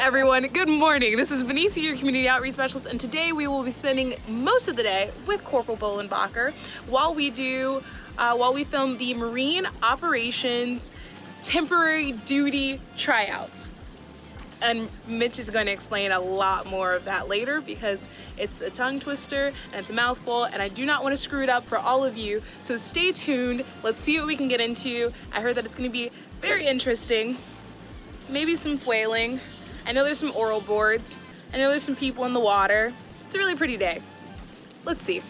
everyone, good morning. This is Benicia, your community outreach specialist, and today we will be spending most of the day with Corporal Bolenbacher while we do, uh, while we film the Marine Operations Temporary Duty Tryouts. And Mitch is going to explain a lot more of that later because it's a tongue twister and it's a mouthful and I do not want to screw it up for all of you. So stay tuned. Let's see what we can get into. I heard that it's going to be very interesting. Maybe some flailing. I know there's some oral boards. I know there's some people in the water. It's a really pretty day. Let's see.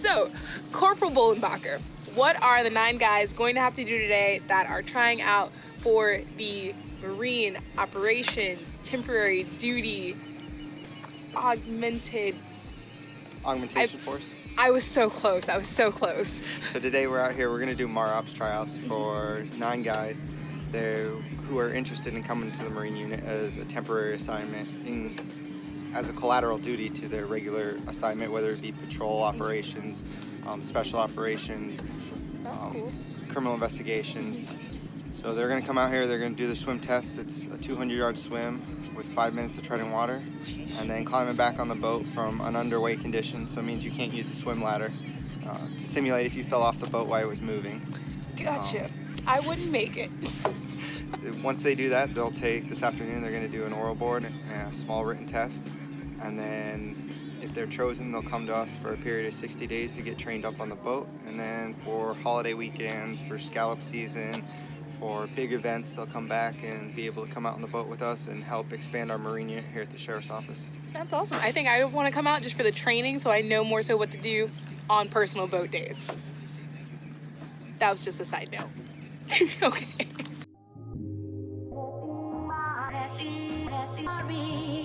So, Corporal Bolenbacher, what are the nine guys going to have to do today that are trying out for the Marine Operations Temporary Duty Augmented Augmentation I've, Force? I was so close. I was so close. So today we're out here. We're going to do MAROPS tryouts mm-hmm. for nine guys there who are interested in coming to the Marine unit as a temporary assignment in as a collateral duty to their regular assignment, whether it be patrol operations, um, special operations, um, cool. criminal investigations. So they're going to come out here, they're going to do the swim test. It's a 200 yard swim with five minutes of treading water and then climbing back on the boat from an underway condition. So it means you can't use the swim ladder uh, to simulate if you fell off the boat while it was moving. Gotcha. Um, I wouldn't make it. Once they do that, they'll take this afternoon, they're going to do an oral board and a small written test. And then if they're chosen they'll come to us for a period of 60 days to get trained up on the boat. And then for holiday weekends for scallop season for big events they'll come back and be able to come out on the boat with us and help expand our marine unit here at the sheriff's office. That's awesome. I think i want to come out just for the training so i know more so what to do on personal boat days. That was just a side note. Okay be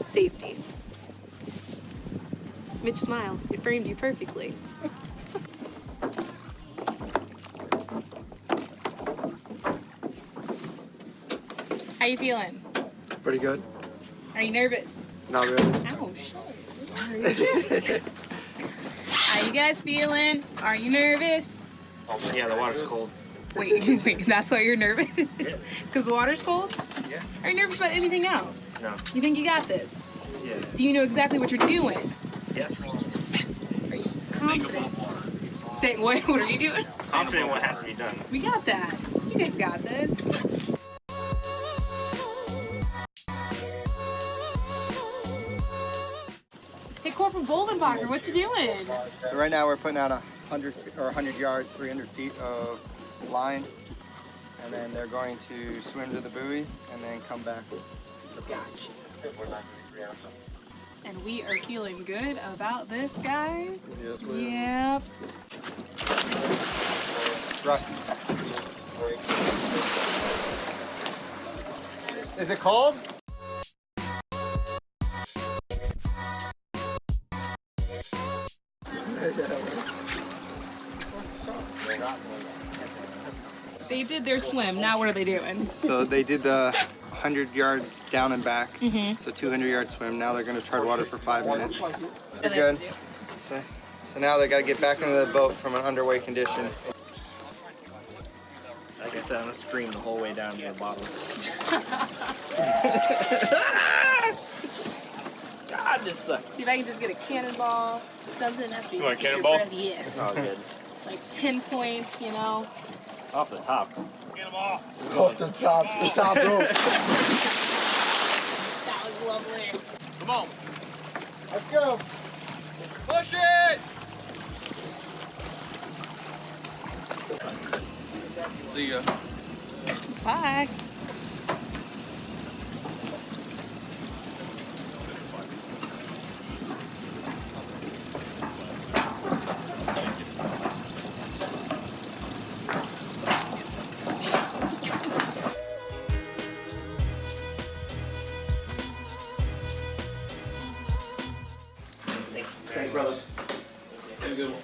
Safety. Mitch smile. It framed you perfectly. How you feeling? Pretty good. Are you nervous? Not really. Ouch. Sorry. How you guys feeling? Are you nervous? Oh, yeah, the water's cold. Wait, wait, that's why you're nervous? Because the water's cold? Yeah. Are you nervous about anything else? No. You think you got this? Yeah. Do you know exactly what you're doing? Yes. Are you confident? Stay, what, what are you doing? Confident what has to be done. We got that. You guys got this. Hey, Corporal Boldenbacher, what you doing? Right now we're putting out a hundred or 100 yards, 300 feet of line, and then they're going to swim to the buoy and then come back. Gotcha. And we are feeling good about this, guys. Yes, Yep. Russ. Is it cold? They did their swim. Now what are they doing? So they did the 100 yards down and back, mm-hmm. so 200 yard swim. Now they're going to tread water for five minutes. You're good. So, so now they got to get back into the boat from an underway condition. Like I said, I'm gonna scream the whole way down to the bottom. God, this sucks. See if I can just get a cannonball, something after you want a get your cannonball? breath. Yes. Oh, good. Like 10 points, you know. Off the top. Get them all. Off the top, the top rope. That was lovely. Come on. Let's go. Push it! See ya. Bye. Thanks, brother. Have a good one.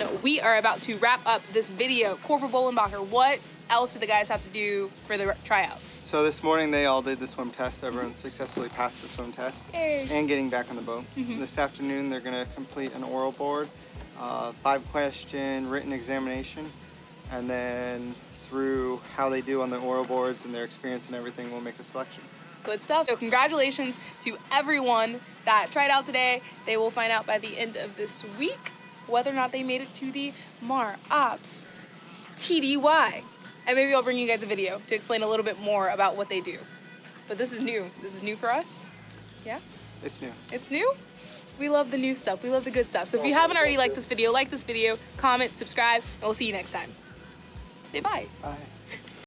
No, we are about to wrap up this video. Corporal Bollenbacher, what else did the guys have to do for the tryouts? So this morning they all did the swim test. Everyone successfully passed the swim test Yay. and getting back on the boat. This afternoon they're going to complete an oral board, uh, five question written examination, and then through how they do on the oral boards and their experience and everything, we'll make a selection. Good stuff. So congratulations to everyone that tried out today. They will find out by the end of this week whether or not they made it to the Mar Ops TDY. And maybe I'll bring you guys a video to explain a little bit more about what they do. But this is new. This is new for us. Yeah? It's new. It's new? We love the new stuff. We love the good stuff. So if you haven't already liked this video, like this video, comment, subscribe, and we'll see you next time. Say bye. Bye.